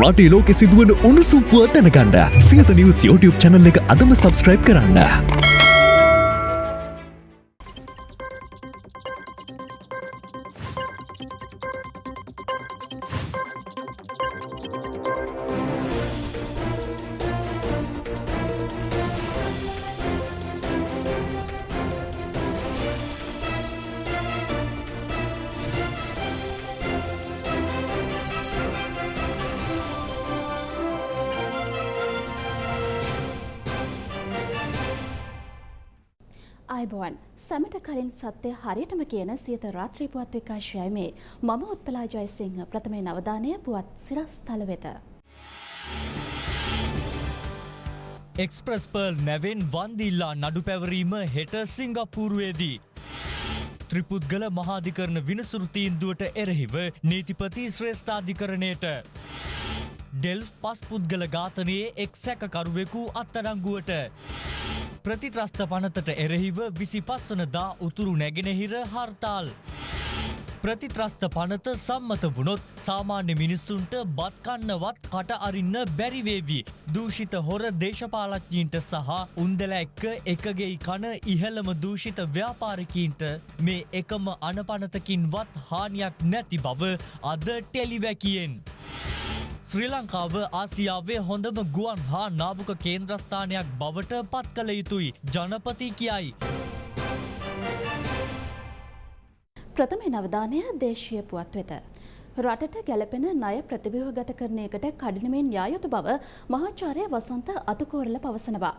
රටේ ලෝකෙ සිදුවන උණුසුම් පුවත් දැනගන්න සියත නිවස් YouTube channel එක අදම subscribe කරන්න. සැමට කලින් සත්‍යය හරියටම කියන සියත රාත්‍රී පුවත් විකාශයයි මේ මම උත්පලා ජයසිංහ ප්‍රථමේ නවධානය පුවත් සිරස්තල වෙත. එක්ස්ප්‍රස් පර්ල් නැවෙන් වන්දිල්ලා නඩු පැවරීම හෙට සිංගප්පූරුවේදී. ත්‍රිපුද්ගල මහාධිකරණ විනසුරු තීන්දුවට එරෙහිව නීතිපති ශ්‍රේෂ්ඨාධිකරණයට. ඩෙල් පස් පුද්ගල ඝාතනයේ එක් සැකකරුවෙකු අත්අඩංගුවට. ප්‍රතිත්‍රස්ත පනතට එරෙහිව විසි පස්වනදා උතුරු නැගෙනහිර හර්තාල්. ප්‍රතිත්‍රස්ත පනත සම්මත වුණොත් සාමාන්‍ය මිනිස්සුන්ට බත්කන්නවත් කට අරින්න බැරිවේවී. දූෂිත හොර දේශපාලඥීන්ට සහ උන්දල එක්ක එකගෙයි කන ඉහළම දූෂිත ව්‍යාපාරිකීන්ට මේ එකම අනපනතකින්වත් හානියක් නැති බව අද ටෙලිවැකියෙන්. ශ්‍රී ලංකාව ආසියාවේ හොඳම ගුවන් හා නාභක කේන්ද්‍රස්ථානයක් බවට පත් කළ යුතුයි ජනපති කියයි. ප්‍රථම නවධානය දේශීය පුවත් වෙත. රටට ගැලපෙන ණය ප්‍රතිව්‍යුහගත කරණයකට කඩිනමින් යා යුතු බව මහාචාර්ය වසන්ත අතුකෝරල පවසනවා.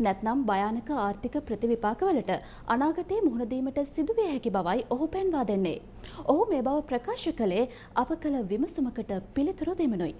නැත්නම් භයානක ආර්ථික ප්‍රතිවිපාකවලට අනාගතයේ මුහුණ දීමට සිදුවිය හැකි බවයි ඔහු පෙන්වා දෙන්නේ. ඔහු මේ බව ප්‍රකාශ කළේ අප කළ විමසුමකට පිළිතුරු දෙමනුයි.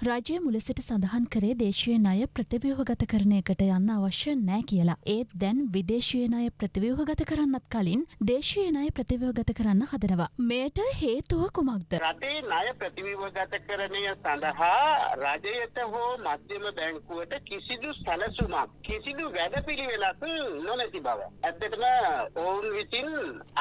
රජය මුලසිට සඳහන් කරේ දේශීය ණය ප්‍රතිව්‍යුහගත කරණයකට යන්න අවශ්‍ය නෑ කියලා. ඒත් දැන් විදේශීය ණය ප්‍රතිව්‍යුහගත කරන්නත් කලින් දේශීය ණය ප්‍රතිව්‍යුහගත කරන්න හදනවා. මෙයට හේතුව කුමක්ද? රටේ ණය ප්‍රතිව්‍යුහගතකරණය සඳහා රජයට හෝ මධ්‍යම බැංකුවට කිසිදු සැලසුමක් කිසිදු වැඩපිළිවෙලක් නොමැති බව. ඇත්තටම ඔවුන් විසින්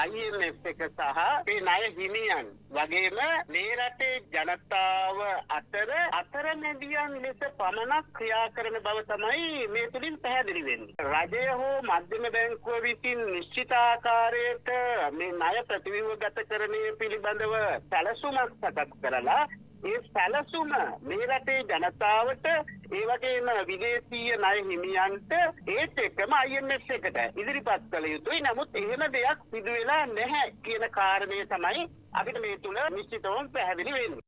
IMF එක සහ මේ ණය හිමියන් වගේම මේ රටේ ජනතාව අතර අතරමැදියන් ලෙස පමණක් ක්‍රියා කරන බව තමයි මේ තුළින් පැහැදිලි වෙන්නේ. රජය හෝ මධ්‍යම බැංකුව විසින් නිශ්චිත ආකාරයට මේ ණය ප්‍රතිව්‍යුහගතකරණය පිළිබඳව සැලසුමක් සකස් කරලා ඒ සැලසුම මේ රටේ ජනතාවට ඒ වගේම විදේශීය ණය හිමියන්ට ඒත් එක්කම IMF එකට ඉදිරිපත් කළ යුතුයි. නමුත් එහෙම දෙයක් සිදු වෙලා නැහැ කියන කාරණය තමයි අපිට මේ තුල නිශ්චිතවම පැහැදිලි වෙන්නේ.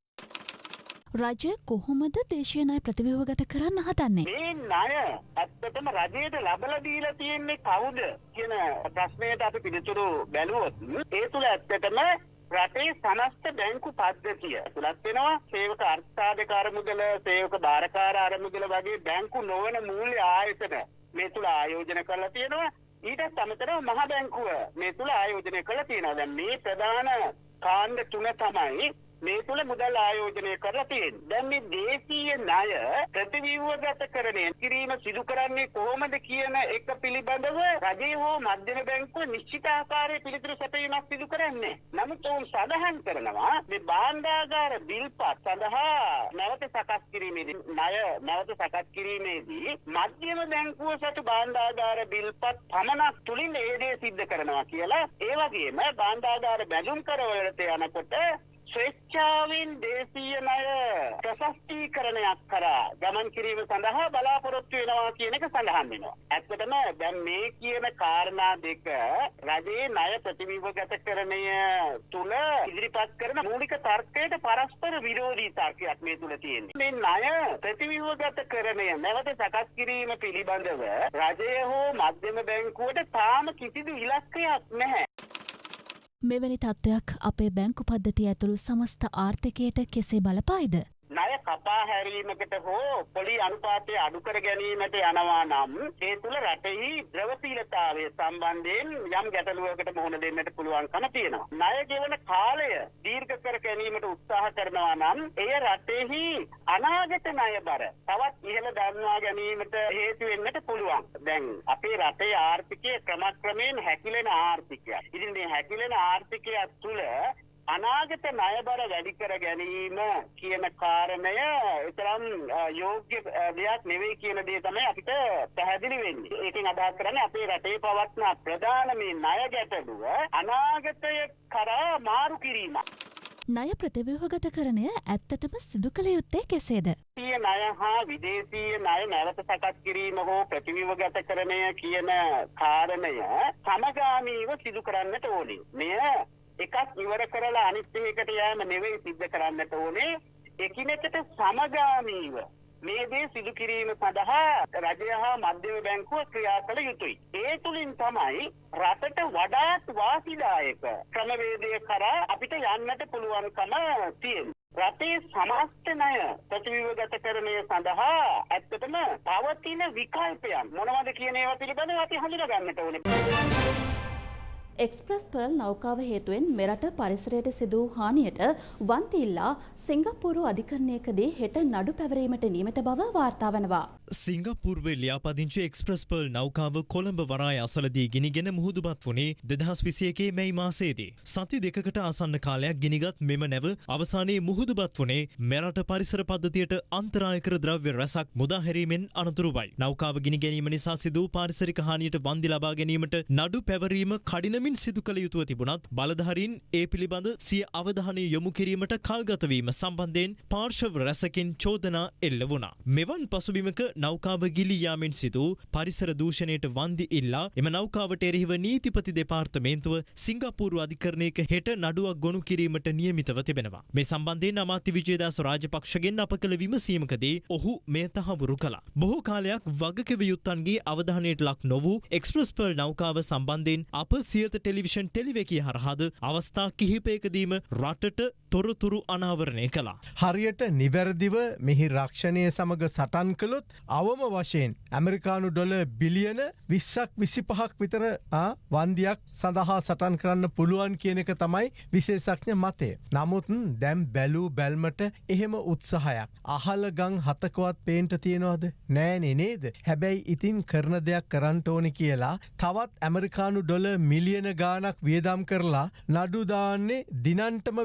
රජය කොහොමද දේශීය ණය ප්‍රතිව්‍යුහගත කරන්න හදන්නේ? මේ ණය ඇත්තටම රජයට ලබලා දීලා තියෙන්නේ කවුද කියන ප්‍රශ්නයට අපි පිළිතුරු බැලුවොත් ඒ තුල ඇත්තටම රටේ සමස්ත බැංකු පද්ධතිය තුලත් වෙනවා. සේවක අර්ථසාධක අරමුදල සේවක බාරකාර අරමුදල වගේ බැංකු නොවන මූල්‍ය ආයතන මේ තුල ආයෝජන කරලා තියෙනවා. ඊටත් අමතරව මහ බැංකුව මේ තුල ආයෝජනය කරලා තියෙනවා. දැන් මේ ප්‍රධාන කාණ්ඩ තුන තමයි මේ තුළ මුදල් ආයෝජනය කරලා තියෙන්නේ. දැන් මේ දේශීය ණය ප්‍රතිව්‍යුහගතකරණය කිරීම සිදු කරන්නේ කොහොමද කියන එක පිළිබඳව රජය හෝ මධ්‍යම බැංකුව නිශ්චිත ආකාරයේ පිළිතුරු සැපයීමක් සිදු කරන්නේ. නමුත් ඔවුන් සඳහන් කරනවා මේ භාණ්ඩාගාර බිල්පත් සඳහා නැවත සකස් කිරීමේදී ණය නැවත සකස් කිරීමේදී මධ්‍යම බැංකුව සතු භාණ්ඩාගාර බිල්පත් පමණක් තුලින් ඒ දේ සිද්ධ කරනවා කියලා ඒ වගේම භාණ්ඩාගාර බැඳුම් කරවලට යනකොට ස්වේච්ඡාවෙන් දේශීය ණය ප්‍රශස්තීකරණයක් කරා ගමන් කිරීම සඳහා බලාපොරොත්තු වෙනවා කියන එක සඳහන් වෙනවා. ඇත්තටම දැන් මේ කියන කාරණා දෙක රජයේ ණය ප්‍රතිව්‍යුහගතකරණය තුල ඉදිරිපත් කරන මූලික තර්කයට පරස්පර විරෝධී තර්කයක් මේ තුල තියෙන්නේ. මේ ණය ප්‍රතිව්‍යුහගතකරණය නැවත සකස් කිරීම පිළිබඳව රජය හෝ මධ්‍යම බැංකුවට තාම කිසිදු ඉලක්කයක් නැහැ. මෙවැනි තත්ත්වයක් අපේ බැංකු පද්ධතිය ඇතුළු සමස්ත ආර්ථිකයට කෙසේ බලපායිද? ණය කපා හැරීමකට හෝ පොලි අනුපාතය අඩු කර ගැනීමට යනවා නම් ඒ තුල රටෙහි ද්‍රවශීලතාවය සම්බන්ධයෙන් යම් ගැටලුවකට මුහුණ දෙන්නට පුළුවන්කම තියෙනවා. ණය ගෙවන කාලය දීර්ඝ කර ගැනීමට උත්සාහ කරනවා නම් එය රටෙහි අනාගත ණය බර තවත් ඉහළ දන්වා ගැනීමට හේතු වෙන්නට පුළුවන්. දැන් අපේ රටේ ආර්ථිකය ක්‍රමක්‍රමයෙන් හැකිලෙන ආර්ථිකයක්. ඉතින් මේ හැකිලෙන ආර්ථිකයක් තුල අනාගත ණයබර වැඩි කර ගැනීම කියන කාරණය එතරම් අ, යෝග්‍ය දෙයක් නෙවෙයි කියන දේ තමයි අපිට පැහැදිලි වෙන්නේ. ඒකෙන් අදහස් කරන්නේ අපේ රටේ පවත්න ප්‍රධාන මේ ණය ගැටලුව අනාගතය කරා මාරු කිරීමක්. ණය ප්‍රතිව්‍යුහගතකරණය ඇත්තටම සිදු කළ යුත්තේ කෙසේද? විදේශීය ණය හා විදේශීය ණය නැවත සකස් කිරීම හෝ ප්‍රතිවිවගතකරණය කියන කාරණය සමගාමීව සිදු කරන්නට ඕනේ. මෙය එකක් ඉවර කරලා අනිත් එකකට යෑම නෙවෙයි සිද්ධ කරන්නට ඕනේ. එකිනෙකට සමගාමීව මේ දේ සිදු කිරීම සඳහා රජය හා මධ්‍යම බැංකුව ක්‍රියා කළ යුතුයි. ඒ තුලින් තමයි රටට වඩාත් වාසිදායක ක්‍රමවේදය කරා අපිට යන්නට පුළුවන්කම තියෙන්නේ. රටේ සමස්ත ණය ප්‍රතිවිවගතකරණය සඳහා ඇත්තටම පවතින විකල්පයන් මොනවද කියන ඒවා පිළිබඳව අපි හඳුනා ගන්නට ඕනේ. එක්ස්ප්‍රස් පර්ල් නෞකාව හේතුවෙන් මෙරට පරිසරයට සිදු වූ හානියට වන්තිල්ලා සිංගප්පූරු අධිකරණයකදී හෙට නඩු පැවරීමට නියමිත බව වාර්තා වනවා. සිංගප්පූර්වේ ලියාපදිංචි එක්ස්ප්‍රස් පර්ල් නෞකාව කොළඹ වරාය අසලදී ගිනිගෙන මුහුදුබත් වුණේ දෙදහස් විසියකේ මැයි මාසේදී. සති දෙකකට ආසන්න කාලයක් ගිනිගත් මෙම නැව අවසානයේ මුහුදුබත් වුණේ මෙරට පරිසර පද්ධතියට අන්තරායකර ද්‍රව්‍ය රැසක් මුදාහැරීමෙන් අනතුරුවයි. නෞකාව ගිනි ගැනීම නිසා සිදූ පාරිසරික හානියට වන්දි ලබා ගැනීමට නඩු පැවරීම කඩිනමින් සිදු කළ යුතුව තිබුණත් බලධහරින් ඒ පිළිබඳ සිය අවධානය යොමු කිරීමට කල්ගතවීම සම්බන්ධයෙන් පාර්ශව රැසකින් චෝදනා එල්ල වුණා. මෙවන් පසුබිමක නෞකාව ගිලී යාමෙන් සිදු පරිසර දූෂණයට වන්දි ඉල්ලා එම නෞකාවට එරෙහිව නීතිපති දෙපාර්තමේන්තුව සිංගප්පූරු අධිකරණයක හෙට නඩුවක් ගොනු කිරීමට නියමිතව තිබෙනවා. මේ සම්බන්ධයෙන් අමාත්‍ය විජේදාස රාජපක්ෂගෙන් අප කළ විමසීමකදී ඔහු මෙය තහවුරු කළා. බොහෝ කාලයක් වගකිව යුත්තන්ගේ අවධානයට ලක් නොවූ එක්ස්ප්‍රස් පර්ල් නෞකාව සම්බන්ධයෙන් අප සියත ටෙලිවිෂන් ටෙලිවැකිය හරහාද අවස්ථා කිහිපයකදීම රටට තොරතුරු අනාවරණය කළා. හරියට නිවැරදිව මෙහි රක්ෂණය සමඟ සටන් කළොත් අවම වශයෙන් ඇමරිකානු ඩොල බිලියන විස්සක් විසි පහක් විතර ආ, වන්දියක් සඳහා සටන් කරන්න පුළුවන් කියන එක තමයි විශේෂඥ මතය. නමුත් දැම් බැලූ බැල්මට එහෙම උත්සාහයක්. අහල ගං හතකවත් පේන්ට තියෙනවාද නෑනෙ නේද. හැබැයි ඉතින් කරන දෙයක් කරන්ට ඕනි කියලා තවත් ඇමරිකානු ඩොල මිලියන ගානක් වියදම් කරලා නඩුදාන්නේ දිනන්ටම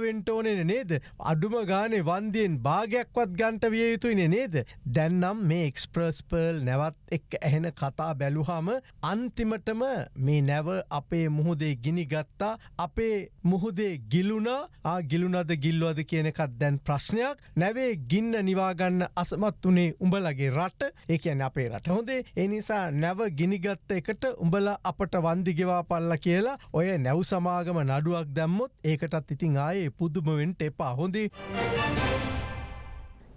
වෙන්ටෝනෙන නේද. අඩුම ගානේ වන්දියෙන් භාගයක්වත් ගන්ට විය යුතුයින නේද. දැන්නම් මේ එක්ස්ප්‍රස් පර්ල් නැවත් එක් ඇහෙන කතා බැලුහම අන්තිමටම මේ නැව අපේ මුහුදේ ගිනි ගත්තා අපේ මුහුදේ ගිලුණා ආ ගිලුනද ගිල්ලුවද කියනකත් දැන් ප්‍රශ්නයක් නැවේ ගින්න නිවාගන්න අසමත් වනේ උඹලගේ රට ඒකන අපේ රට හොඳේ එනිසා නැව ගිනිගත්ත එකට උඹල අපට වන්දිගෙවා පල්ල කියලා ඔය නැව් සමාගම නඩුවක් දැම්මොත් ඒකටත් ඉතින් ආයේ පුදුමවෙන්ට එපා හොඳේ.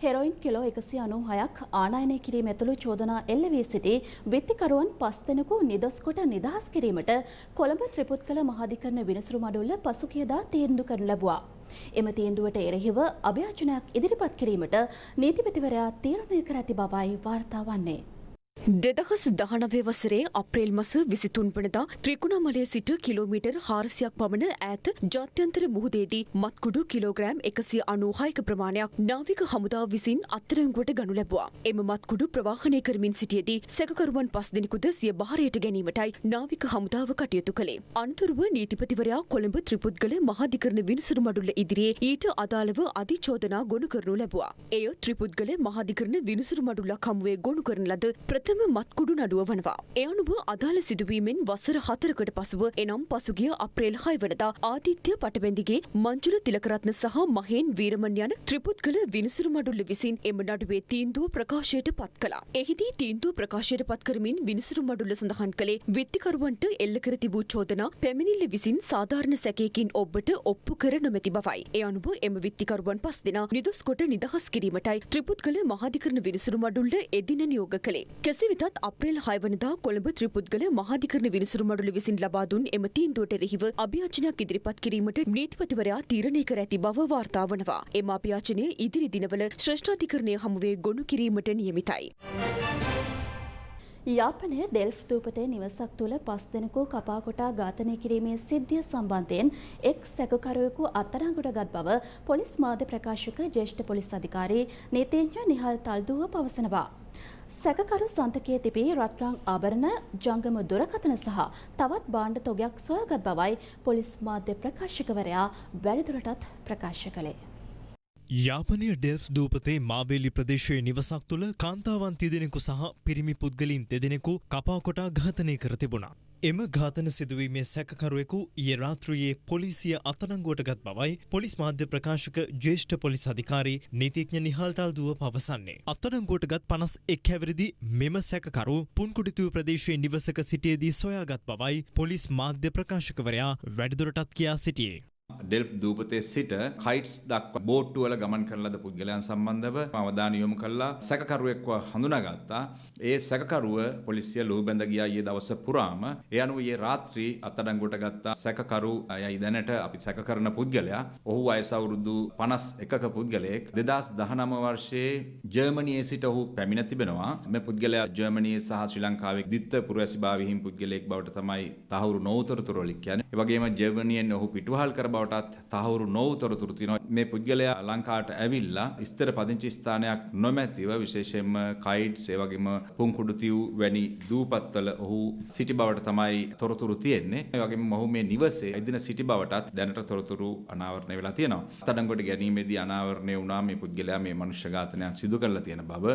හෙරොයින් කිලෝ එකසි අනු හයක් ආනායනය කිරීම ඇතුළු චෝදනා එල්ල වී සිටි විත්තිකරුවන් පස් දෙනෙකු නිදොස්කොට නිදහස් කිරීමට කොළඹ ත්‍රිපුත් කළ මහාධිකරණ විනිසුරු මඩුල්ල පසුකියදා තීන්දු කරන ලැබවා. එම තීන්දුවට එරෙහිව අභ්‍යාචනයක් ඉදිරිපත් කිරීමට නීතිපතිවරයා තීරණය කර ඇති බවයි වාර්තා වන්නේ. දෙදහස් දහනවේ වසරේ අප්‍රේල් මස විසිතුන් වනදා ත්‍රිකුණාමලය සිට කිලෝමීටර් හාරසියක් පමණ ඈත ජාත්‍යන්තර මුහුදේදී මත්කුඩු කිලෝග්‍රෑම් එකසිය අනූහායක ප්‍රමාණයක් නාවික හමුදාව විසින් අත්තරංගුවට ගනු ලැබවා. එම මත්කුඩු ප්‍රවාහනය කරමින් සිටියදී සැකකරුවන් පස් දෙනෙකුද සිය භාරයට ගැනීමටයි නාවික හමුදාව කටයුතු කළේ. අනතුරුව නීතිපතිවරයා කොළඹ ත්‍රිපුද්ගල මහාධිකරණ විනිසුරු මඩුල්ල ඉදිරියේ ඊට අදාළව අධිචෝදනා ගොනු කරනු ලැබුවා. එය ත්‍රිපුද්ගල මහාධිකරණ විනිසුරු මඩුල්ලක් හමුවේ ගොනු කරන ලද ප්‍රථම මත්කුඩු නඩුව වනවා. එ අනුව අදාළ සිදුවීමෙන් වසර හතරකට පසුව එනම් පසුගිය අප්‍රේල් හය වනදා ආදිත්‍ය පටබැඳිගේ මංජුල තිලකරත්න සහ මහේන් වීරමන් යන ත්‍රිපුද්ගල විනිසුරු මඩුල්ල විසින් එම නඩුවේ තීන්දුව ප්‍රකාශයට පත් කළා. එහිදී තීන්දුව ප්‍රකාශයට පත් කරමින් විනිසුරු මඩුල්ල සඳහන් කළේ විත්තිකරුවන්ට එල්ල කර තිබූ චෝදනා පැමිණිල්ල විසින් සාධාරණ සැකයකින් ඔබට ඔප්පු කර නොමැති බවයි. එ අනුව එම විත්තිකරුවන් පස් දෙනා නිදොස් කොට නිදහස් කිරීමටයි ත්‍රිපුද්ගල මහාධිකරණ විනිසුරු මඩුල්ල එදින නියෝග කළේ. කෙසේ වෙතත් අප්‍රේල් හයවනදා කොළඹ ත්‍රිපුද්ගල මහාධිකරණ විනිසුරු මඩුල විසින් ලබා දුන් එම තීන්දුවට එරෙහිව අභියාචනයක් ඉදිරිපත් කිරීමට නීතිපතිවරයා තීරණය කර ඇති බව වාර්තා වනවා. එම අභියාචනය ඉදිරි දිනවල ශ්‍රේෂ්ඨාධිකරණය හමුවේ ගොනු කිරීමට නියමිතයි. යාපනය ඩෙල්ෆ් දූපතේ නිවසක් තුළ පස් දෙනෙකු කපා කොටා ඝාතනය කිරීමේ සිද්ධිය සම්බන්ධයෙන් එක් සැකකරුවෙකු අත්අඩංගුවට ගත් බව පොලිස් මාධ්‍ය ප්‍රකාශක ජ්‍යෙෂ්ඨ පොලිස් අධිකාරී නීතිඥ නිහල් තල්දුව පවසනවා. සැකකරු සන්තකයේ තිබී රත්රං ආභරණ ජංගම දුරකථන සහ තවත් භාණ්ඩ තොගයක් සොයාගත් බවයි පොලිස් මාධ්‍ය ප්‍රකාශකවරයා වැඩිදුරටත් ප්‍රකාශ කළේ. යාපනය ඩෙල්ෆ් දූපතේ මාබේලි ප්‍රදේශයේ නිවසක් තුළ කාන්තාවන් තිදෙනෙකු සහ පිරිමි පුද්ගලින් දෙදෙනෙකු කපාකොටා ඝාතනය කර තිබුණා. එම ඝාතන සිදුවීමේ සැකකරුවෙකු ඊයේ රාත්‍රියේ පොලිසිය අතනංගුවට ගත් බවයි පොලිස් මාධ්‍ය ප්‍රකාශක ජ්‍යෙෂ්ඨ පොලිස් අධිකාරී නීතිඥ නිහල්තල් දුව පවසන්නේ. අත්අඩංගුවට ගත් පනස් එක් හැවිරිදි මෙම සැකකරු පුන්කුඩිතුව ප්‍රදේශයේ නිවසක සිටියේදී සොයාගත් බවයි පොලිස් මාධ්‍ය ප්‍රකාශකවරයා වැඩිදුරටත් කියා සිටියේ. ඩෙල්ප් දූපතේ සිට කයිට්ස් දක්වා බෝට්ටුවල ගමන් කරන ලද පුද්ගලයන් සම්බන්ධව අවධානය යොමු කළා සැකකරුවෙක්ව හඳුනාගත්තා. ඒ සැකකරුව පොලිසිය ලුහුබැඳ ගියා ඊයේ දවස පුරාම. ඒ අනුව ඊයේ රාත්‍රී අත්අඩංගුවට ගත්තා සැකකරු අයයි දැනට අපි සැක කරන පුද්ගලයා. ඔහු වයස අවුරුදු 51ක පුද්ගලයෙක්. 2019 වර්ෂයේ ජර්මනියේ සිට ඔහු පැමිණ තිබෙනවා. මේ පුද්ගලයා ජර්මනියේ සහ ශ්‍රී ලංකාවේ ද්විත්ව පුරවැසිභාවීහින් පුද්ගලයෙක් බවට තමයි තහවුරු නොවුතරතුරු වලින් කියන්නේ. ඒ වගේම ජර්මනියෙන් ඔහු පිටුවහල් කර බවටත් තහවුරු නොවුතරතුරු තියෙනවා. මේ පුද්ගලයා ලංකාවට ඇවිල්ලා ස්ථිර පදිංචි ස්ථානයක් නොමැතිව විශේෂයෙන්ම කයිට්ස් ඒ වගේම පුංකුඩුතිව් වැනි දූපත්වල ඔහු සිටි බවට තමයි තොරතුරු තියෙන්නේ. ඒ වගේම ඔහු මේ නිවසේ එදින සිටි බවටත් දැනට තොරතුරු අනාවරණය වෙලා තියෙනවා. අත්අඩංගුවට ගැනීමේදී අනාවරණය වුණා මේ පුද්ගලයා මේ මනුෂ්‍ය ඝාතනයක් සිදු කරලා තියෙන බව.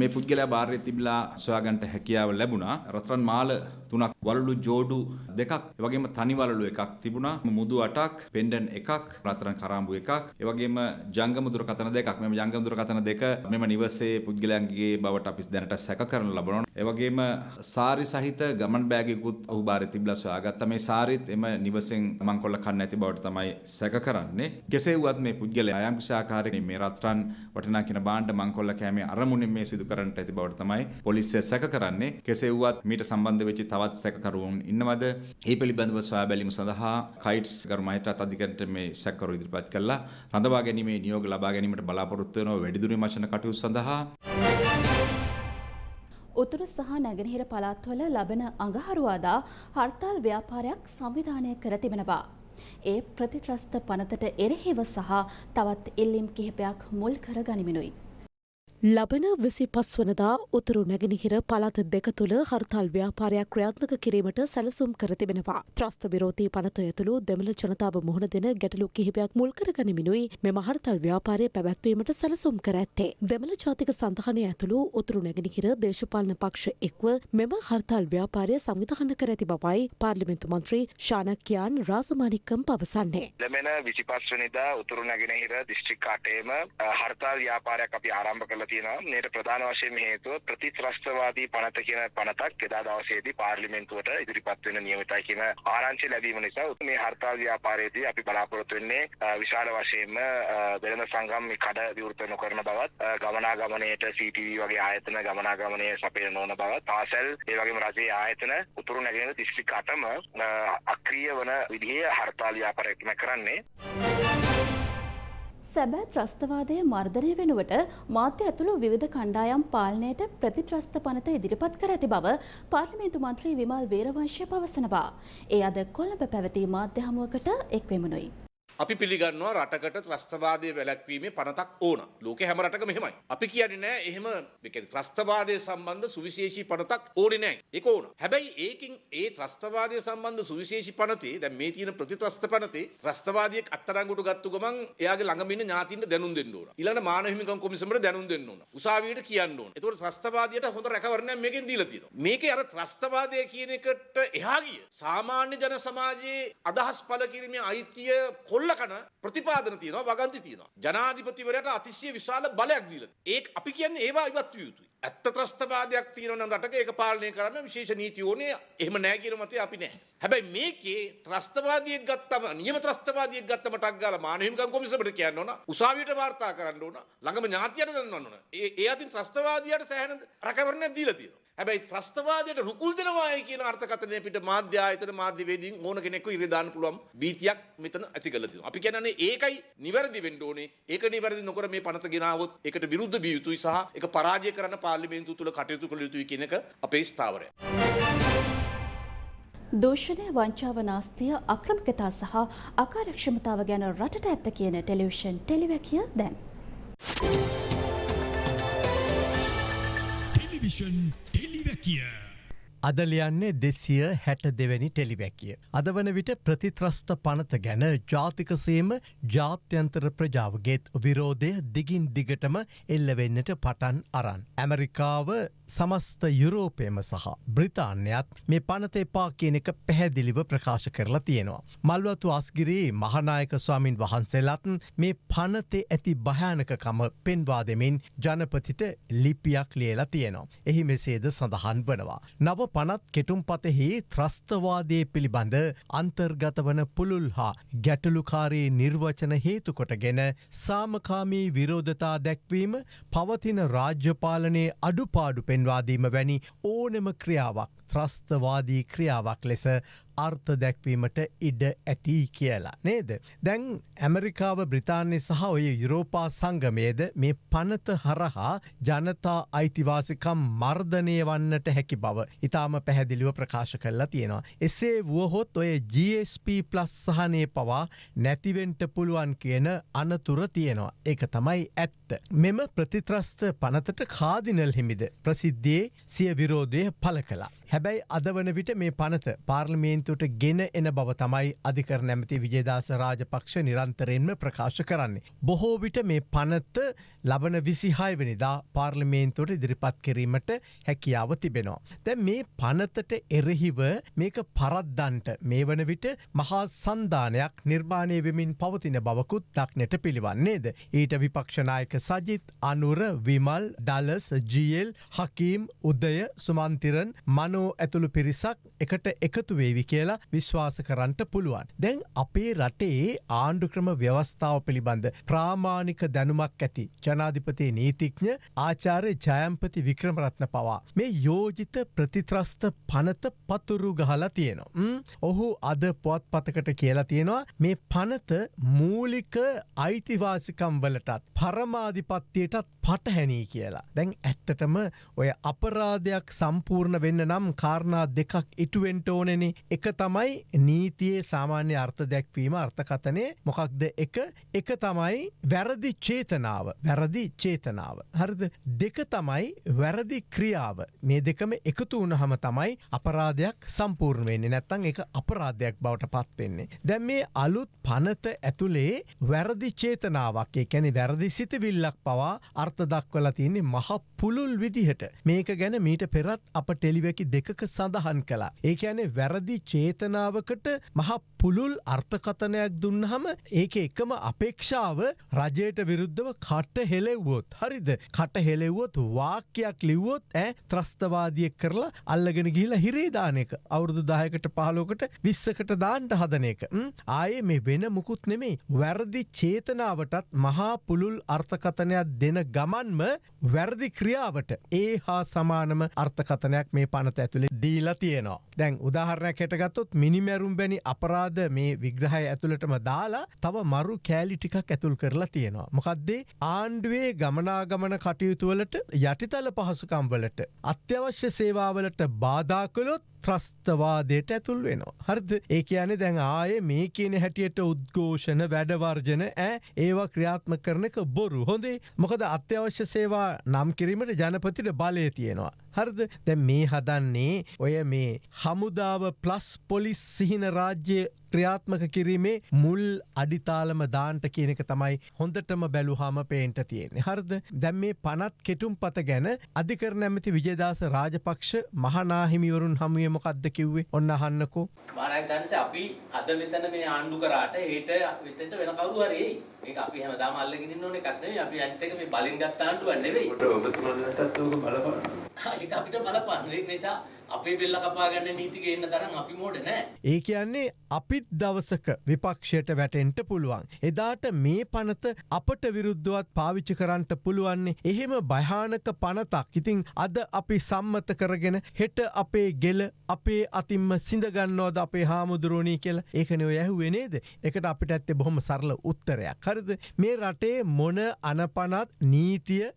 මේ පුද්ගලයා බාහිර තිබිලා සොයාගන්නට හැකියාව ලැබුණා. රත්රන් මාල තුනක් වලලු ජෝඩු දෙකක් ඒ වගේම තනි වලලු එකක් තිබුණා. මුදු අටක්, පෙන්ඩන් එකක්, රත්රන් කරාඹු එකක්, ඒ වගේම ජංගම දුරකථන දෙකක්. මෙම ජංගම දුරකථන දෙක මෙම නිවසේ පුද්ගලයන්ගේ බවට අපි දැනට සැක කරන ලබනවා. ඒ වගේම සාරි සහිත ගමන් බෑගයකුත් ඔහු බාරේ තිබිලා සොයාගත්තා. මේ සාරිත් එම නිවසෙන් මංකොල්ල කන්න නැති බවට තමයි සැක කරන්නේ. කෙසේ වුවත් මේ පුද්ගලයා යම් කිසි ආකාරයකින් මේ රත්රන් වටිනා කියන භාණ්ඩ මංකොල්ල කෑමේ අරමුණින් මේ සිදු කරන්නට ඇති බවට තමයි පොලිසිය සැක කරන්නේ. කෙසේ වුවත් මීට සම්බන්ධ වෙච්ච තවත් සැකකරුවුන් ඉන්නවද? ඒ පිළිබඳව සොයා බැලීම සඳහා කයිට්ස් ගරු මහිත්‍රාත් අධිකරණයට මේ සැකකරු ඉදිරිපත් කළා. රඳවා ගැනීමේ නියෝග ලබා ගැනීමට බලාපොරොත්තු වෙනවා වැඩිදුර විමර්ශන කටයුතු සඳහා. උතුරු සහ නැගෙනහිර පළාත්වල ලබන අඟහරුවාදා හර්තාල් ව්‍යාපාරයක් සංවිධානය කර තිබෙනවා. ඒ ප්‍රතිත්‍රස්ත පනතට එරෙහිව සහ තවත් ඉල්ලීම් කිහිපයක් මුල් කර ගනිමිනුයි. ලබන විසි පස්වනදා උතුරු නැගෙනහිර පළාත දෙක තුළ හර්තාල් ව්‍යාපාරයක් ක්‍රියාත්මක කිරීමට සැලසුම් කර තිබෙනවා. ත්‍රස්ත විරෝධී පනත ඇතුළු දෙමළ ජනතාව මුහුණ දෙන ගැටලු කිහිපයක් මුල්කර ගනිමිනුයි මෙම හර්තල් ව්‍යාපාරය පැවැත්වීමට සැලසුම් කර ඇත්තේ. දෙමළ ජාතික සඳහනය ඇතුළු උතුරු නැගෙනහිර දේශපාලන පක්ෂ එක්ව මෙම හර්තාල් ව්‍යාපාරය සංවිධාන කර ඇති බවයි පාර්ලිමෙන්තු මන්ත්‍රී ශානක්‍යයාන් රාසමානික්කම් පවසන්නේ. ලැබෙන විසිපස්වනිදා උතුරු නැගෙනහිර දිස්ත්‍රික් කාටේම හර්තාල් ව්‍යාපාරයක් අපි ආරම්භ කළ තියෙනවා. මේට ප්‍රධාන වශයෙන් හේතුව ප්‍රතිත්‍රස්තවාදී පනත කියන පනතක් එදා දවසේදී පාර්ලිමේන්තුවට ඉදිරිපත් වෙන නියමිතයි කියන ආරංචි ලැබීම නිසා මේ හර්තාල් ව්‍යාපාරයේදී අපි බලාපොරොත්තු වෙන්නේ විශාල වශයෙන්ම වෙළඳ සංගම් මේ කඩ විවෘත නොකරන බවත් ගමනාගමනයට CCTV වගේ ආයතන ගමනාගමනය සපයන නොවන බවත් පාසල් ඒ වගේම රජයේ ආයතන උතුරු නැගෙනහිර දිස්ත්‍රික් අටම අක්‍රීය වන විදිහේ හර්තාල් ව්‍යාපාරයක් කරන්නේ සැබෑ ත්‍රස්තවාදය මර්ධනය වෙනුවට මාධ්‍ය ඇතුළු විවිධ කණ්ඩායම් පාලනයට ප්‍රතිත්‍රස්ත පනත ඉදිරිපත් කර ඇති බව පාර්ලිමේන්තු මන්ත්‍රී විමල් වේරවංශය පවසනවා. ඒ අද කොළඹ පැවති මාධ්‍ය හමුවකට එක්වෙමුණුයි. අපි පිළිගන්නවා රටකට ත්‍රස්තවාදය වැළැක්වීමේ පනතක් ඕන. ලෝකේ හැම රටකම එහෙමයි. අපි කියන්නේ නෑ එහෙම ඒ කියන්නේ ත්‍රස්තවාදය සම්බන්ධ සුවිශේෂී පනතක් ඕනේ නෑ. ඒක ඕන. හැබැයි ඒකින් ඒ ත්‍රස්තවාදය සම්බන්ධ සුවිශේෂී පනතේ දැන් මේ තියෙන ප්‍රතිත්‍රස්ත පනතේ ත්‍රස්තවාදියෙක් අත්අඩංගුවට ගත්තු ගමන් එයාගේ ළඟම ඉන්න ඥාතින්ට දැනුම් දෙන්න ඕන. ඊළඟ මානව හිමිකම් කොමිසමට දැනුම් දෙන්න ඕන. උසාවියට කියන්න ඕන. ඒතකොට ත්‍රස්තවාදියට හොඳ රැකවරණයක් මේකෙන් දීලා තියෙනවා. මේකේ අර ත්‍රස්තවාදය කියන එකට එහා ගිය සාමාන්‍ය ජන සමාජයේ අදහස් පළ කිරීමේ අයිතිය කොල්ල කන ප්‍රතිපාදන තියෙනවා වගන්ති තියෙනවා. ජනාධිපතිවරයාට අතිශය විශාල බලයක් දීලා තියෙනවා. ඒක අපි කියන්නේ ඒවා ඉවත් විය යුතුයි. ඇත්ත ත්‍රස්තවාදයක් තියෙනවා නම් රටක ඒක පාලනය කරන්න විශේෂ නීති ඕනේ. එහෙම නැහැ කියන මතය අපි නැහැ. හැබැයි මේකේ ත්‍රස්තවාදියෙක් ගත්තම නියම ත්‍රස්තවාදියෙක් ගත්තම ටක් ගාලා මානව හිමිකම් කොමිසමට කියන්න ඕන. උසාවියට වාර්තා කරන්න ඕන. ළඟම ඥාතියට දෙන්න ඕන. ඒ ඒ අතින් ත්‍රස්තවාදියාට සෑහෙන රැකවරණයක් දීලා තියෙනවා. හැබැයි ත්‍රස්තවාදයට රුකුල් දෙනවායි කියන අර්ථකථනය පිට මාධ්‍ය ආයතන මාධ්‍යවේදීන් ඕන කෙනෙක්ව ඉරේ දාන්න පුළුවන් බීතියක් මෙතන ඇති කරලා තියෙනවා. අපි කියන්නේ ඒකයි නිවැරදි වෙන්න ඕනේ. ඒක නිවැරදි නොකර මේ පනත ගෙනාවොත් ඒකට විරුද්ධ විය යුතුයි සහ ඒක පරාජය කරන්න පාර්ලිමේන්තුව තුල කටයුතු කළ යුතුයි කියන එක අපේ ස්ථාවරය. දූෂණය වංචාව නාස්තිය අක්‍රමිකතා සහ අකාරක්ෂමතාව ගැන රටට ඇත්ත කියන ටෙලිවිෂන් ටෙලිවැකිය දැන්. ටෙලිවිෂන් ටෙලිවැකිය අද ලියන්නේ දෙසිය හැට දෙවැනි ටෙලිවැකිය. අද වන විට ප්‍රතිත්‍රස්ත පනත ගැන ජාතිකසේම ජාත්‍යන්තර ප්‍රජාවගේත් විරෝධය දිගින් දිගටම එල්ලවෙන්නට පටන් අරන්. ඇමරිකාව සමස්ත යුරෝපයම සහ බ්‍රිතාන්‍යත් මේ පනත එපා කියන එක පැහැදිලිව ප්‍රකාශ කරලා තියෙනවා. මල්වතු අස්ගිරී මහනායක ස්වාමින් වහන්සේලත් මේ පනතේ ඇති භයානකකම පෙන්වා දෙමින් ජනපතිට ලිපියක් ලියලා තියෙනවා. එහි මෙසේද සඳහන් වනවා. නව පනත් කෙටුම් පතෙහි ත්‍රස්තවාදය පිළිබඳ අන්තර්ගත වන පුළුල් හා ගැටලුකාරී නිර්වචන හේතුකොටගෙන සාමකාමී විරෝධතා දැක්වීම පවතින රාජ්‍යපාලනයේ අඩුපාඩු පෙන්වාදීම වැනි ඕනෙම ක්‍රියාවක් ත්‍රස්තවාදී ක්‍රියාවක් ලෙස අර්ථ දැක්වීමට ඉඩ ඇති කියලා. නේද. දැන් ඇමරිකාව බ්‍රතාන්‍ය සහ ඔය යුරෝපා සංගමේද මේ පනත හරහා ජනතා අයිතිවාසිකම් මර්ධනය වන්නට හැකි බව ඉතාම පැහැදිලිව ප්‍රකාශ කරලා තියෙනවා. එසේ වුවහොත් ඔය GSP ප්ලස් සහනය පවා නැතිවෙන්ට පුළුවන් කියන අනතුර තියෙනවා. ඒක තමයි ඇත්ත. මෙම ප්‍රතිත්‍රස්ත පනතට කාදිනල් හිමිද ප්‍රසිද්ධියේ සිය විරෝධය පල කලා. හැබැයි අද වන විට මේ පනත පාර්ලිමේන්තුවට ගෙන එන බව තමයි අධිකර නැමති විජේදාස රාජපක්ෂ නිරන්තරයෙන්ම ප්‍රකාශ කරන්නේ. බොහෝ විට මේ පනත ලබන විසිහායවනිදා පාර්ලිමේන්තුවට ඉදිරිපත් කිරීමට හැකියාව තිබෙනවා. දැ මේ පනතට එරෙහිව මේක පරද්දන්ට මේ වන විට මහා සන්ධානයක් නිර්මාණය වෙමින් පවතින බවකුත් දක්නට පිළිවන්නේද. ඊට විපක්ෂනායක සජිත් අනුර විමල් ඩලස් ජියල් හකීම් උදය සුමන්තිරන් මනෝ ඇතුළු පිරිසක් එකට එකතු වේවි කියලා විශ්වාස කරන්නට පුළුවන්. දැන් අපේ රටේ ආණ්ඩුක්‍රම ව්‍යවස්ථාව පිළිබඳ ප්‍රාමාණික දැනුමක් ඇති ජනාධිපතිය නීතිඥ ආචාරය ජයම්පති වික්‍රමරත්න පවා. මේ යෝජිත ප්‍රතිත්‍රස්ත පනත පතුරු ගහලා තියෙනවා. ඔහු අද පොත් පතකට කියලා තියෙනවා මේ පනත මූලික අයිතිවාසිකම් වලටත් පරමාධිපත්තියටත් පටහැනී කියලා. දැන් ඇත්තටම ඔය අපරාධයක් සම්පූර්ණ වෙන්න නම් කාරණා දෙකක් ඉටුවෙන්ට ඕනෙන. එක තමයි නීතියේ සාමාන්‍ය අර්ථ දැක්වීම අර්ථකතනය මොකක්ද එක? එක තමයි වැරදි චේතනාව. වැරදි චේතනාව. හරිද? දෙක තමයි වැරදි ක්‍රියාව. මේ දෙකම එකතු වුණහම තමයි අපරාධයක් සම්පූර්ණ වෙන්නේ. නැත්තං එක අපරාධයක් බවට පත්වෙන්නේ. දැන් මේ අලුත් පනත ඇතුළේ වැරදි චේතනාවක් ඒ කැනෙ වැරදි සිතවිල්ලක් පවා අර්ථ දක්වලා තියන්නේ මහ පුළුල් විදිහට. මේක ගැන මීට පෙරත් අප ටෙලිවැකි දෙකක සඳහන් කලා. ඒ ඇනේ වැරදි චේතනාවකට මහ පුළුල් අර්ථකතනයක් දුන්නහම ඒක එකම අපේක්ෂාව රජයට විරුද්ධව කට හෙලෙව්වොත්. හරිද කට හෙලෙව්වොත් වාක්‍යයක් ලිව්වොත් ඇ ත්‍රස්තවාදිය කරලා අල්ලගෙන ගිහිලා හිරේදානක අවුරුදු දායකට පහලෝකට විස්සකට දාන්ට හදන එක. ආයේ මේ වෙන මුකුත් නෙමේ වැරදි චේතනාවටත් මහා පුළුල් අර්ථකතනයක් දෙන ගමන්ම වැරදි ක්‍රියාවට ඒ හා සමානම අර්ථකතනයක් මේ පනත ඇතුළේ දීලා තියෙනවා. දැන් උදාහරණයක් හැටගත්තොත් මිනිමැරුම් බැනි අපරාධ මේ විග්‍රහය ඇතුළටම දාලා තව මරු කෑලි ටිකක් ඇතුල් කරලා තියෙනවා. මොකක්දේ ආණ්ඩුවේ ගමනාගමන කටයුතුවලට යටිතල පහසුකම්වලට අත්‍යවශ්‍ය සේවාවලට බාධාකළොත් ත්‍රස්තවාදයට ඇතුල් වෙනවා. හරිද ඒ කියන්නේ දැන් ආය මේ කියන හැටියට උද්ඝෝෂණ වැඩවර්ජන ඇ ඒවා ක්‍රියාත්ම කරන එක බොරු හොඳේ මොකද අත්‍යවශ්‍ය සේවා නම් කිරීමට ජනපතිට බලය තියෙනවා. හරිද දැ මේ හදන්නේ ඔය මේ හමුදාව ප්ලස් පොලිස් සිහින රාජ්‍ය ක්‍රියාත්මක කිරීමේ මුල් අඩිතාලම දාන්ට කියනක තමයි හොඳටම බැලුහාම පේන්ට තියෙන්නේ හරද දැම් මේ පනත් කෙටුම් පත ගැන අධිකර නැමති විජදාස රාජපක්ෂ මහනාහිමිවරුන් හමුවේ මොකක්ද කිව්වේ ඔන්න අහන්නකෝ මානක්ෂංශ අපි අද මෙතන මේ ආණ්ඩු කරාට හෙට මෙතෙන්ට වෙන කවුරු හරි එයි. මේක අපි හැමදාම අල්ලගෙන ඉන්න ඕන එකක් නෙවෙයි. අපි අනිත් එක මේ බලෙන් ගත්ත ආණ්ඩුවක් නෙවෙයි. ඔබතුමාලටත් ඕක බලපාන. ඒක අපිට බලපාන. ඒ නිසා අපේ බෙල්ල කපා ගන්න නීති ගේන්න තරම් අපි මෝඩ නෑ. ඒ කියන්නේ අපිත් දවසක විපක්ෂයට වැටෙන්ට පුළුවන්. එදාට මේ පනත අපට විරුද්ධවත් පාවිච්චි කරන්නට පුළුවන්නේ එහෙම භයානක පනතක්. ඉතිං අද අපි සම්මත කරගෙන හෙට අපේ ගෙල අපේ අතින්ම සිඳගන්නවද අපේ හාමුදුරුවනී කියල? ඒකනව ඇහුවෙනේද එකට අපිට ඇත්තේ බොහොම සරල උත්තරයක්. හරිද? මේ රටේ මොන අනපනත් නීතිය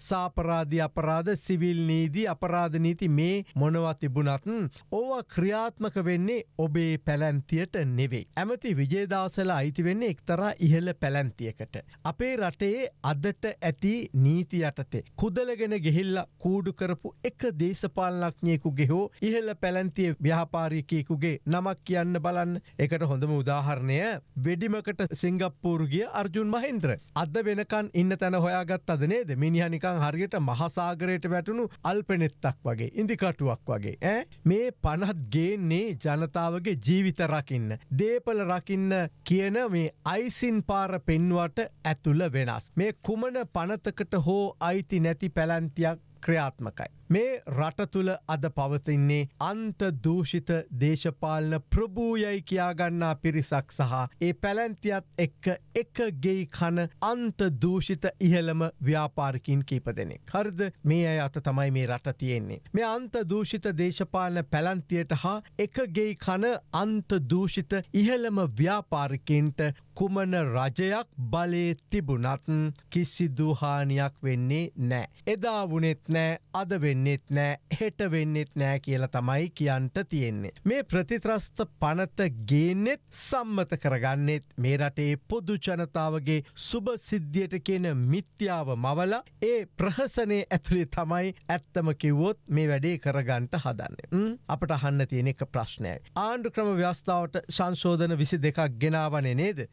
සාපරාධි අපරාධ සිවිල් නීදී අපරාධ නීති මේ මොනවත් තිබුණත් ඕවා ක්‍රියාත්මක වෙන්නේ ඔබේ පැලැන්තියට නෙවෙයි. ඇමති විජේදාසල අයිති වෙන්නේ එක්තරා ඉහළ පැලැන්තියකට. අපේ රටේ අදට ඇති නීති යටතේ. කුදලගෙන ගෙහිල්ල කූඩු කරපු එක දේශපාලනක්ඥයෙකුගේ හෝ ඉහළ පැලැන්තිය ව්‍යාපාරිකයකුගේ නමක් කියන්න බලන්න එකට හොඳම උදාහරණය වෙඩිමකට සිංගප්පූරුගිය අර්ජුන් මහින්ද්‍ර. අද වෙනකන් ඉන්න තැන හොයාගත් අද නේද මිනිහනිකං හරියට මහසාගරයට වැටුණු අල්පනෙත්තක් වගේ ඉදිකටුවක් වගේ ඇ මේ පනත් ගේන්නේ ජනතාවගේ ජීවිත රකින්න. දේපල රකින්න කියන මේ අයිසින් පාර පෙන්වට ඇතුළ වෙනස්. මේ කුමන පනතකට හෝ අයිති නැති පැලැන්තියක් ක්‍රියාත්මකයි. මේ රට තුළ අද පවතින්නේ අන්ත දූෂිත දේශපාලන ප්‍රභූයයි කියාගන්නා පිරිසක් සහ ඒ පැලැන්තියත් එක්ක එක ගෙයි කන අන්ත දූෂිත ඉහළම ව්‍යාපාරකින් කීප දෙනෙක්. හරිද මේ අය අත තමයි මේ රට තියෙන්නේ. මේ අන්ත දූෂිත දේශපාලන පැලන්තියට හා එක ගෙයි කන අන්ත දූෂිත ඉහළම ව්‍යාපාරිකින්ට කුමන රජයක් බලය තිබුණත් කිසිදුහානියක් වෙන්නේ නෑ. එදා වනෙත් නෑ අද වෙන්නෙත් නෑ හෙට වෙන්නෙත් නෑ කියලා තමයි කියන්ට තියෙන්නේ. මේ ප්‍රතිත්‍රස්ත පනත ගේනෙත් සම්මත කරගන්නෙත් මේ රටේ පොදු ජනතාවගේ සුභ සිද්ධියට කියන මිත්‍යාව මවල ඒ ප්‍රහසනය ඇතුළේ තමයි ඇත්තම කිව්වොත් මේ වැඩේ කරගන්ට හදන්න. අපට අහන්න තියෙන එක ප්‍රශ්නයයි. ආණ්ඩු ක්‍රම ව්‍යස්ථාවට සංශෝධන විසි දෙකක් ගෙනාවනේ නේද.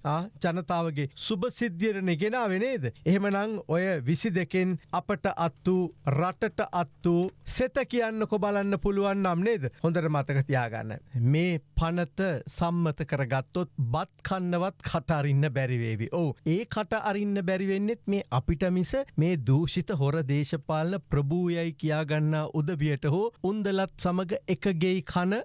ජනතාවගේ සුභ සිද්ධියරණ ගෙනාව නේද. එහෙමනං ඔය විසි දෙකෙන් අපට අත්තු රටට අත්තු සෙත කියන්නකො බලන්න පුළුවන් නම් නේද හොඳට මතක තියාගන්න. මේ පනත සම්මත කරගත්තොත් බත් කන්නවත් කටරින්න බැරිවේවි. ඕ ඒ කට අරින්න බැරිවෙන්නෙත් මේ අපිට මිස මේ දූෂිත හොර දේශපාලන ප්‍රභූයයි කියාගන්න උදවියට හෝ උන්දලත් සමඟ එකගෙයි කන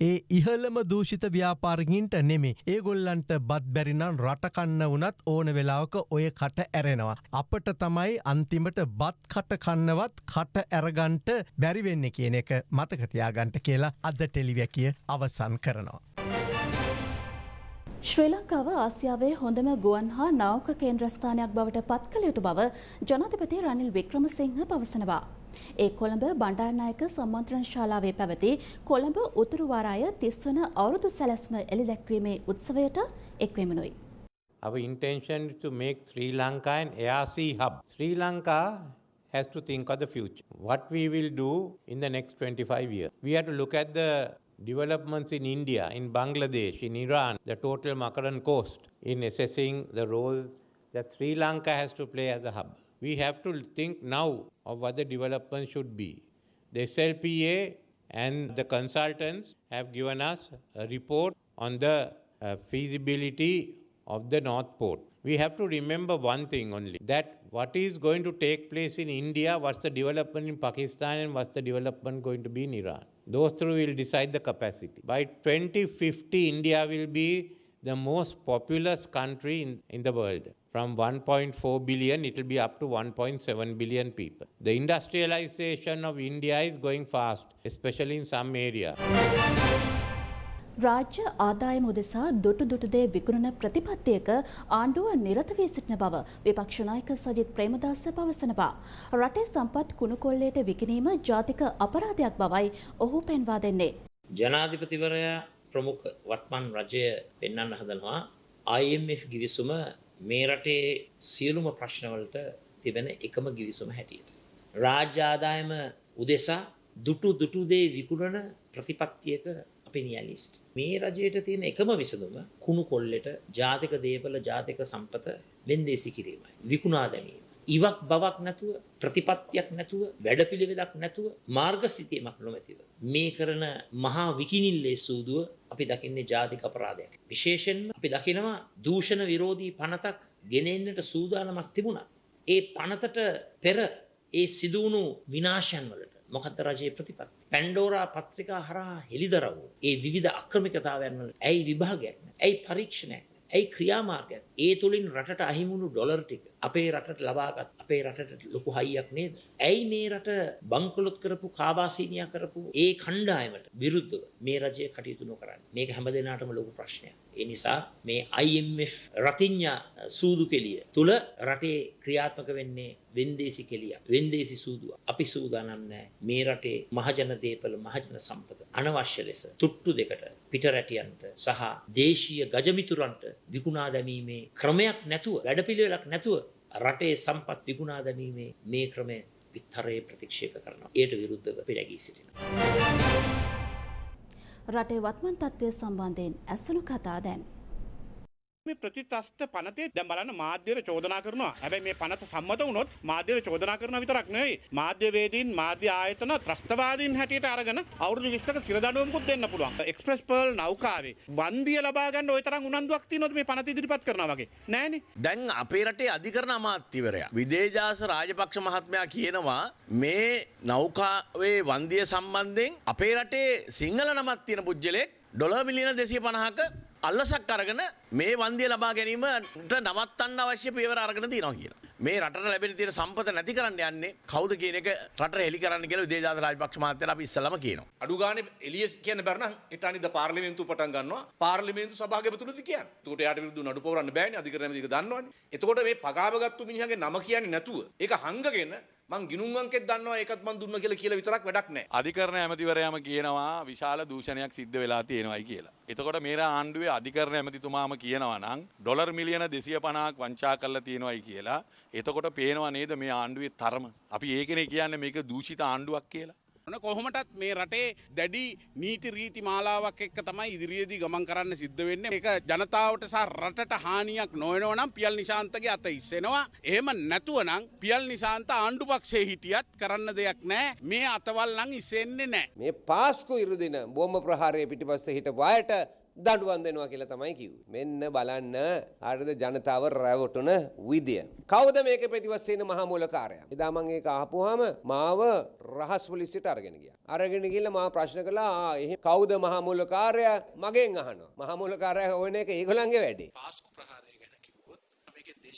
ඒ ඉහළම දූෂිත ව්‍යාපාරගින්ට නෙමේ ඒ ගොල්ලන්ට බත් බැරිනම් රටකන්න වනත් ඕන වෙලාවක ඔය කට ඇරෙනවා. අපට තමයි අන්තිමට බත් කට කන්නවත් කට ඇරගන්ට බැරිවෙන්න කියන එක මතකතියාගන්ට කියලා අද ටෙලිවැකිය අවසන් කරනවා. ශ්‍රී ලංකාව ආසියාවේ හොඳම ගුවන් හා නාවක කේන්ද්‍රස්ථානයක් බවට පත් කළ යුතු බව ජනාධිපති රනිල් වික්‍රමසිංහ පවසනවා. ඒ කොළඹ බණ්ඩාරනායක සම්මන්ත්‍රණ ශාලාවේ පැවති කොළඹ උතුරු වාරාය තිස්වන අවුරුදු සැලැස්ම එළිදැක්වීමේ උත්සවයට එක්වෙමනුයි. Our intention is to make Sri Lanka an ARC hub. Sri Lanka has to think of the future. What we will do in the next 25 years. We have to look at the developments in India, in Bangladesh, in Iran, the total Makaran coast, in assessing the role that Sri Lanka has to play as a hub. We have to think now of what the development should be. The SLPA and the consultants have given us a report on the uh, feasibility of the North Port. We have to remember one thing only that what is going to take place in India, what's the development in Pakistan, and what's the development going to be in Iran. Those three will decide the capacity. By 2050, India will be the most populous country in, in the world. From 1.4 billion, it will be up to 1.7 billion people. The industrialization of India is going fast, especially in some areas. රාජ්‍ය ආදායම උදෙසා දුටු දුටුදේ විකුණන ප්‍රතිපත්තියක ආණ්ඩුව නිරත වී සිටින බව විපක්ෂ නායක සජිත් ප්‍රේමදාස පවසනවා. රටේ සම්පත් කුණුකොල්ලයට විකිණීම ජාතික අපරාධයක් බවයි ඔහු පෙන්වා දෙන්නේ. ජනාධිපතිවරයා ප්‍රමුඛ වත්මන් රජය පෙන්වන්න හදනවා IMF ගිවිසුම මේ රටේ සියලුම ප්‍රශ්නවලට තිබෙන එකම ගිවිසුම හැටියට. රාජ්‍ය ආදායම උදෙසා දුටු දුටුදේ විකුණන ප්‍රතිපත්තියක අපි නියලිස්ට්. මේ රජයට තියෙන එකම විසඳුම කුණු කොල්ලෙට ජාතික දේපල ජාතික සම්පත වෙන්දේසි කිරීමයි. විකුණා දැමීම. ඉවක් බවක් නැතුව ප්‍රතිපත්තියක් නැතුව වැඩපිළිවෙලක් නැතුව මාර්ග සිතියමක් නොමැතිව. මේ කරන මහා විකිනිල්ලේ සූදුව අපි දකින්නේ ජාතික අපරාධයක්. විශේෂෙන්ම අපි දකිනවා දූෂණ විරෝධී පනතක් ගෙනෙන්නට සූදානමක් තිබුණා. ඒ පනතට පෙර ඒ සිදුවුණු විනාශයන් වලට මොකද්ද රජයේ ප්‍රතිපත්ති? පැන්ඩෝරා පත්‍රිකා හරහා හෙළිදරව් වූ ඒ විවිධ අක්‍රමිකතාවයන් වල ඇයි විභාගයක් නැහැ? ඇයි පරීක්ෂණයක් නැහැ? ඇයි ක්‍රියාමාර්ගයක්? ඒ තුලින් රටට අහිමුණු ඩොලර් ටික අපේ රටට ලබාගත් අපේ රටට ලොකු හයියක් නේද? ඇයි මේ රට බංකොලොත් කරපු කාබාසීනියා කරපු ඒ කණ්ඩායමට විරුද්ධව මේ රජය කටයුතු නොකරන්නේ? මේක හැමදෙනාටම ලොකු ප්‍රශ්නයක්. ඒ නිසා මේ IMF රතිඤ්ඤා සූදු කෙලිය තුල රටේ ක්‍රියාත්මක වෙන්නේ වෙන්දේසි කෙලිය. වෙන්දේසි සූදුව. අපි සූදානම් නැහැ මේ රටේ මහජන දේපල මහජන සම්පත අනවශ්‍ය ලෙස තුට්ටු දෙකට පිටරැටියන්ට සහ දේශීය ගජමිතුරන්ට විකුණා දැමීමේ ක්‍රමයක් නැතුව වැඩපිළිවෙලක් නැතුව රටේ සම්පත් විකුණා දැමීමේ මේ ක්‍රමය විතරේ ප්‍රතික්ෂේප කරනවා. එයට විරුද්ධව පිළිගී සිටිනවා. රටේ වත්මන් තත්ත්වය සම්බන්ධයෙන් ඇසුණු කතා දැන්. මේ ප්‍රතිත්‍රස්ත පනතේ දැන් බලන්න මාධ්‍යයට චෝදනා කරනවා. හැබැයි මේ පනත සම්මත වුණොත් මාධ්‍යයට චෝදනා කරනවා විතරක් නෙවෙයි. මාධ්‍යවේදීන් මාධ්‍ය ආයතන ත්‍රස්තවාදීන් හැටියට අරගෙන අවුරුදු 20ක සිරදඬුවමකුත් දෙන්න පුළුවන්. එක්ස්ප්‍රස් පර්ල් නෞකාවේ වන්දිය ලබා ගන්න ওই තරම් උනන්දුවක් තියෙනවද මේ පනත ඉදිරිපත් කරනවා වගේ? නෑනේ. දැන් අපේ රටේ අධිකරණ අමාත්‍යවරයා විදේජාස රාජපක්ෂ මහත්මයා කියනවා මේ නෞකාවේ වන්දිය සම්බන්ධයෙන් අපේ රටේ සිංහල නමත් තියෙන පුද්ගලෙක් ඩොල මිලියන දෙසිය පණහක අල්ලසක් අරගෙන මේ වන්දිය ලබා ගැනීමට නවත්තන්න අවශ්‍ය පියවර අරගෙන තියෙනවා කියලා. මේ රටට ලැබෙන තියෙන සම්පත නැති කරන්න යන්නේ කවුද කියන එක රට හෙලි කරන්න කියලා විදේජාත රාජපක්ෂ මහත්තයලා අපි ඉස්සෙල්ලාම කියනවා. අඩු ගානේ එළිය කියන්න බැරි නම් ඊට අනිද්ද පාර්ලිමේන්තුව පටන් ගන්නවා පාර්ලිමේන්තු සභාගමතුලද කියන්නේ. එතකොට යාට විරුද්ධව නඩු පවරන්න බෑනේ අධිකරණ මේක දන්නවනේ. එතකොට මේ පගාවගත්තු මිනිහගේ නම කියන්නේ නැතුව ඒක හංගගෙන මං ගිනුම් අංකෙත් දන්නවා ඒකත් මං දුන්න කියලා කියලා විතරක් වැඩක් නැහැ. අධිකරණ ඇමතිවරයාම කියනවා විශාල දූෂණයක් සිද්ධ වෙලා තියෙනවායි කියලා. එතකොට මේ ආණ්ඩුවේ අධිකරණ ඇමතිතුමාම කියනවා නම් ඩොලර් මිලියන 250ක් වංචා කරලා තියෙනවායි කියලා. එතකොට පේනවා නේද මේ ආණ්ඩුවේ තරම. අපි ඒකනේ කියන්නේ මේක දූෂිත ආණ්ඩුවක් කියලා. ඕන කොහොමටත් මේ රටේ දැඩි නීති රීති මාලාවක් එක්ක තමයි ඉදිරියේදී ගමන් කරන්න සිද්ධ වෙන්නේ. ඒක ජනතාවට සහ රටට හානියක් නොවනවා නම් පියල් නිශාන්තගේ අත ඉස්සෙනවා. එහෙම නැතුව නම් පියල් නිශාන්ත ආණ්ඩු පක්ෂයේ හිටියත් කරන්න දෙයක් නැහැ. මේ අතවල් නම් ඉස්සෙන්නේ නැහැ. මේ පාස්කු ඉරුදින බෝම්බ ප්‍රහාරය පිටිපස්සේ හිටපු අයට දඩුවම් දෙනවා කියලා තමයි කිව්වේ. මෙන්න බලන්න හරිද ජනතාව රැවටුන විදිය. කවුද මේක පිටිපස්සේ ඉන්න මහා මූලකාරයා? එදා මම ඒක අහපුවාම මාව රහස් පොලිසියට අරගෙන ගියා. අරගෙන ගිහලා මා ප්‍රශ්න කළා ආ එහෙ කවුද මහා මූලකාරයා? මගෙන් අහනවා. මහා මූලකාරයා හොයන එක ඒගොල්ලන්ගේ වැඩේ. පාස්කු ප්‍රහාරය ගැන කිව්වොත් මේකේ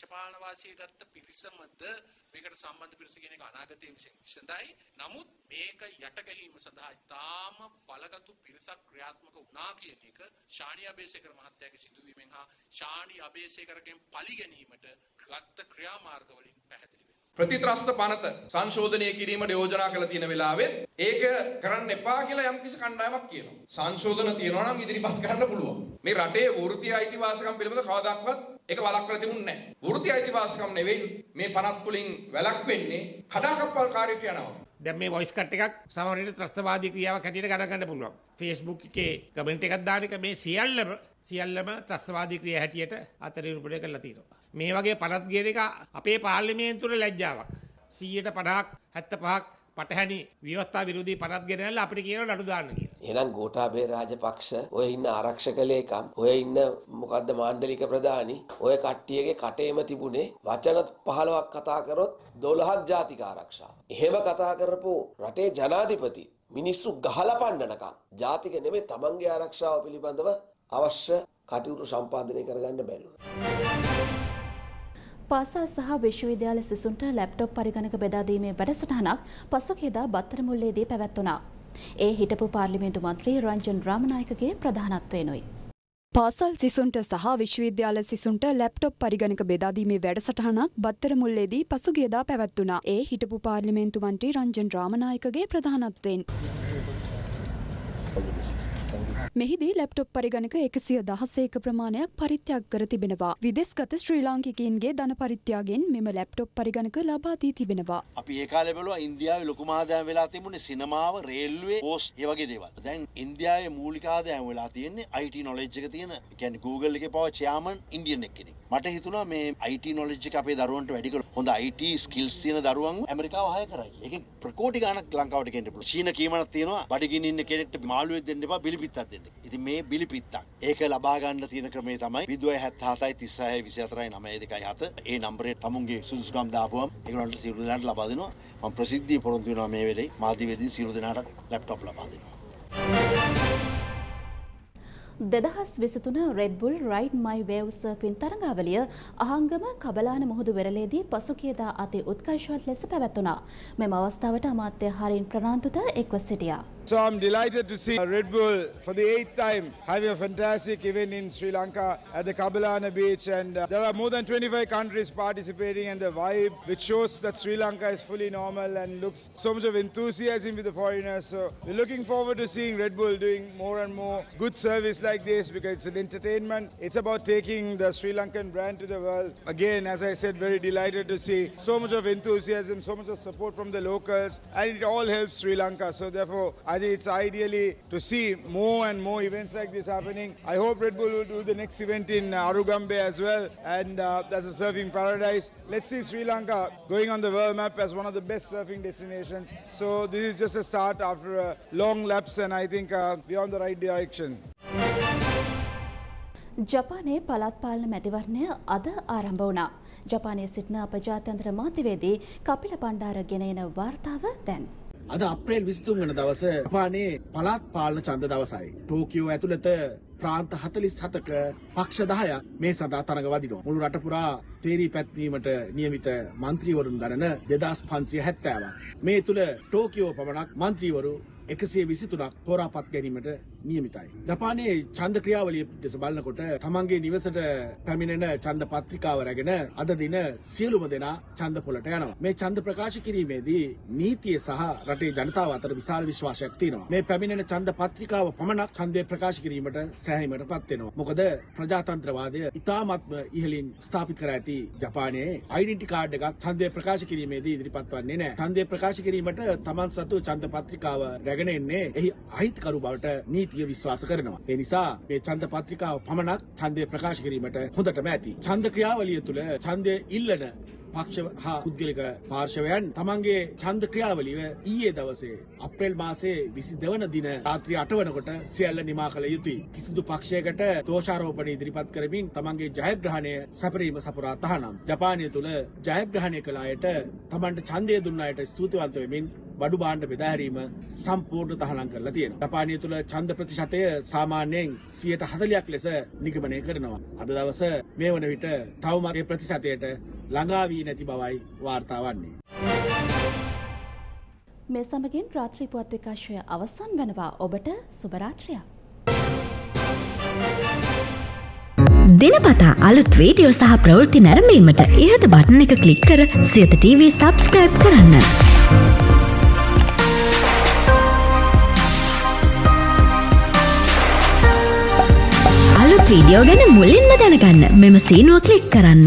දේශපාලන වාසිය ගත්ත පිරිසමද මේකට සම්බන්ධ පිරිස කියන එක අනාගතයේ විසින් විසඳයි. නමුත් මේක යට ගැනීම සඳහා ඉතාම බලගතු පිරිසක් ක්‍රියාත්මක වුණා කියන එක ශානි අබේසේකර මහත්තයාගේ සිදුවීමෙන් හා ශානි අබේසේකරගෙන් පලි ගැනීමට ගත්ත ක්‍රියාමාර්ග වලින් පැහැදිලි ප්‍රතිත්‍රස්ත පනත සංශෝධනය කිරීමට යෝජනා කළ තියෙන වෙලාවෙත් ඒක කරන්න එපා කියලා යම්කිසි කණ්ඩායමක් කියනවා. සංශෝධන තියෙනවා නම් ඉදිරිපත් කරන්න පුළුවන්. මේ රටේ වෘත්තීය අයිතිවාසිකම් පිළිබඳ කවදාවත් ඒක වළක්වලා තිබුණේ නැහැ. වෘත්තීය අයිතිවාසිකම් නෙවෙයි මේ පනත් තුලින් වැළක්වෙන්නේ කඩාකප්පල්කාරී ක්‍රියාවක්. දැන් මේ වොයිස් කට් එකක් සමහරවිට ත්‍රස්තවාදී ක්‍රියාවක් හැටියට ගණන් ගන්න පුළුවන්. Facebook එකේ කමෙන්ට් එකක් දාන එක මේ සියල්ලම සියල්ලම ත්‍රස්තවාදී ක්‍රියා හැටියට අතරිරුපණය කරලා තියෙනවා. මේ වගේ පනත් කියන එක අපේ පාර්ලිමේන්තුවේ ලැජ්ජාවක්. 100ට 50ක් 75ක් පටහැනි ව්‍යවස්ථා විරෝධී පනත් ගෙනල්ලා අපිට කියනවා නඩු දාන්න කියලා. එහෙනම් ගෝඨාභය රාජපක්ෂ ඔය ඉන්න ආරක්ෂක ලේකම් ඔය ඉන්න මොකද්ද මාණ්ඩලික ප්‍රධානි ඔය කට්ටියගේ කටේම තිබුණේ වචන 15ක් කතා කරොත් 12ක් ජාතික ආරක්ෂාව. එහෙම කතා කරපු රටේ ජනාධිපති මිනිස්සු ගහලා පන්නනකම් ජාතික නෙමෙයි තමන්ගේ ආරක්ෂාව පිළිබඳව අවශ්‍ය කටයුතු සම්පාදනය කරගන්න බැරිවුණා. පාසල් සහ විශ්වවිද්‍යාල සිසුන්ට ලැප්ටොප් පරිගණක බෙදා දීමේ වැඩසටහනක් පසුගියදා බත්තරමුල්ලේදී පැවැත්වුණා. ඒ හිටපු පාර්ලිමේන්තු මන්ත්‍රී රංජන් රාමනායකගේ ප්‍රධානත්වයෙනුයි. පාසල් සිසුන්ට සහ විශ්වවිද්‍යාල සිසුන්ට ලැප්ටොප් පරිගණක බෙදාදීමේ වැඩසටහනක් බත්තර මුල්ලේදී පසුගියදා පැවැත්වුණා. ඒ හිටපු පාර්ලිමේන්තු මන්ත්‍රී රංජන් රාමනායකගේ ප්‍රධානත්වයෙන්. මෙහිදී ලැප්ටොප් පරිගණක එකසිය දහසේක ප්‍රමාණයක් පරිත්‍යාග කර තිබෙනවා. විදෙස්ගත ශ්‍රී ලාංකිකයින්ගේ ධන පරිත්‍යාගයෙන් මෙම ලැප්ටොප් පරිගණක ලබා දී තිබෙනවා. අපි ඒ කාලේ බැලුවා ඉන්දියාවේ ලොකුම ආදායම වෙලා තිබුණේ සිනමාව, රේල්වේ, පෝස්ට් ඒ වගේ දේවල්. දැන් ඉන්දියාවේ මූලික ආදායම වෙලා තියෙන්නේ IT knowledge එක තියෙන, ඒ කියන්නේ Google එකේ පව chairman ඉන්දියන් එක්කෙනෙක්. මට හිතුණා මේ IT knowledge එක අපේ දරුවන්ට වැඩි කළ හොඳ IT skills තියෙන දරුවන් ඇමරිකාව හය කරයි. ඒකෙන් ප්‍රකෝටි ගාණක් ලංකාවට ගෙන්න පුළුවන්. චීන කීමනක් තියෙනවා. බඩගින්න ඉන්න කෙනෙක්ට මාළුවෙක් දෙන්න එපා, බිලිපිත්තක් දෙන්න. තියෙන. ඉතින් මේ බිලිපිත්තක්. ඒක ලබා ගන්න තියෙන ක්‍රමේ තමයි 077යි 36යි 24යි 9යි 2යි 7. ඒ නම්බරේ තමුන්ගේ සුදුසුකම් දාපුවම ඒගොල්ලන්ට සියලු දෙනාට ලබා දෙනවා. මම ප්‍රසිද්ධිය පොරොන්දු වෙනවා මේ වෙලේ මාධ්‍යවේදීන් සියලු දෙනාට ලැප්ටොප් ලබා දෙනවා. දෙදහස් විසිතුන Red Bull ride my wave surfing තරඟාවලිය Ahangama Kabalana මුහුදු වෙරළේදී පසුකියදා අති උත්කර්ෂවත් ලෙස පැවැත්වුණා. මෙම අවස්ථාවට අමාත්‍ය හරින් ප්‍රනාන්තුත එක්ව සිටියා. So I'm delighted to see Red Bull for the eighth time having a fantastic event in Sri Lanka at the Kabalana beach and uh, there are more than 25 countries participating and the vibe which shows that Sri Lanka is fully normal and looks so much of enthusiasm with the foreigners. So we're looking forward to seeing Red Bull doing more and more good service like this because it's an entertainment. It's about taking the Sri Lankan brand to the world. Again, as I said, very delighted to see so much of enthusiasm, so much of support from the locals and it all helps Sri Lanka. So therefore, I think it's ideally to see more and more events like this happening. I hope Red Bull will do the next event in uh, Arugambe as well, and uh, that's a surfing paradise. Let's see Sri Lanka going on the world map as one of the best surfing destinations. So this is just a start after a long lapse, and I think uh, we're on the right direction. ජපානයේ පළාත් පාලන මැතිවරණය අද ආරම්භ වුණා. ජපානයේ සිටින අප ජාත්‍යන්තර මාධ්‍යවේදී කපිල බණ්ඩාර ගෙන එන වාර්තාව දැන්. අද අප්‍රේල් විසිතුන් වන දවස ජපානයේ පළාත් පාලන ඡන්ද දවසයි. ටෝකියෝ ඇතුළත ප්‍රාන්ත 47ක පක්ෂ 10ක් මේ සඳහා තරඟ වදිනවා. මුළු රට පුරා තේරී පැත්වීමට නියමිත මන්ත්‍රීවරුන් ගණන 2570ක්. මේ තුල ටෝකියෝ පමණක් මන්ත්‍රීවරු එකසිය විසිතුනක් තෝරාපත් ගැනීමට නියමිතයි. ජපානයේ චන්ද ක්‍රියාවලිය දෙස බලනකොට තමන්ගේ නිවසට පැමිණෙන චන්ද පත්‍රිකාව රැගෙන අද දින සියලුම දෙනා චන්ද පොලට යනවා. මේ චන්ද ප්‍රකාශ කිරීමේදී නීතිය සහ රටේ ජනතාව අතර විශාල විශ්වාසයක් තියෙනවා. මේ පැමිණෙන චන්ද පත්‍රිකාව පමණක් ඡන්දය ප්‍රකාශ කිරීමට සෑහීමට පත් වෙනවා. මොකද ප්‍රජාතන්ත්‍රවාදය ඉතාමත්ම ඉහළින් ස්ථාපිත කර ඇති ජපානයේ ඩෙන්ටි කාඩ් එකක් ඡන්දය ප්‍රකාශ කිරීමේදී ඉදිරිපත් වන්නේ නැහැ. ඡන්දය ප්‍රකාශ කිරීමට තමන් සතු ඡන්ද පත්‍රිකාව රැගෙන එන්නේ එහි අහිතකරු බවට නීතිය විශ්වාස කරනවා. ඒ නිසා මේ ඡන්ද පත්‍රිකාව පමණක් ඡන්දය ප්‍රකාශ කිරීමට හොඳටම ඇති. ඡන්ද ක්‍රියාවලිය තුළ ඡන්දය ඉල්ලන පක්ෂ හා පුද්ගලික පාර්ශවයන් තමන්ගේ ඡන්ද ක්‍රියාවලිය ඊයේ දවසේ අප්‍රේල් මාසයේ 22 වන දින රාත්‍රී 8 වනකොට සියල්ල නිමා කළ යුතුයි. කිසිදු පක්ෂයකට දෝෂාරෝපණ ඉදිරිපත් කරමින් තමන්ගේ ජයග්‍රහණය සැපරීම සපුරා තහනම්. ජපානය තුළ ජයග්‍රහණය කළ අයට තමන්ට ඡන්දය දුන්න අයට ස්තුතිවන්ත වෙමින් බඩු භාණ්ඩ බෙදාහැරීම සම්පූර්ණ තහනම් කරලා තියෙනවා. ජපානය තුළ ඡන්ද ප්‍රතිශතය සාමාන්‍යයෙන් 140ක් ලෙස නිගමනය කරනවා. අද දවස මේ වන විට තවමත් ඒ ප්‍රතිශතයට ළඟා වී නැති බවයි වාර්තා වන්නේ. මේ සමගින් රාත්‍රී පුවත් විකාශය අවසන් වෙනවා ඔබට සුබරාත්‍රියක්. දිනපතා අලුත් වීඩියෝ සහ ප්‍රවෘත්ති නැරඹීමට ඉහත බටන එක ක්ලික් කර සියත TV සබස්ක්‍රයිබ් කරන්න. වීඩියෝ ගැන මුලින්ම දැනගන්න මෙම සීනුව ක්ලික් කරන්න.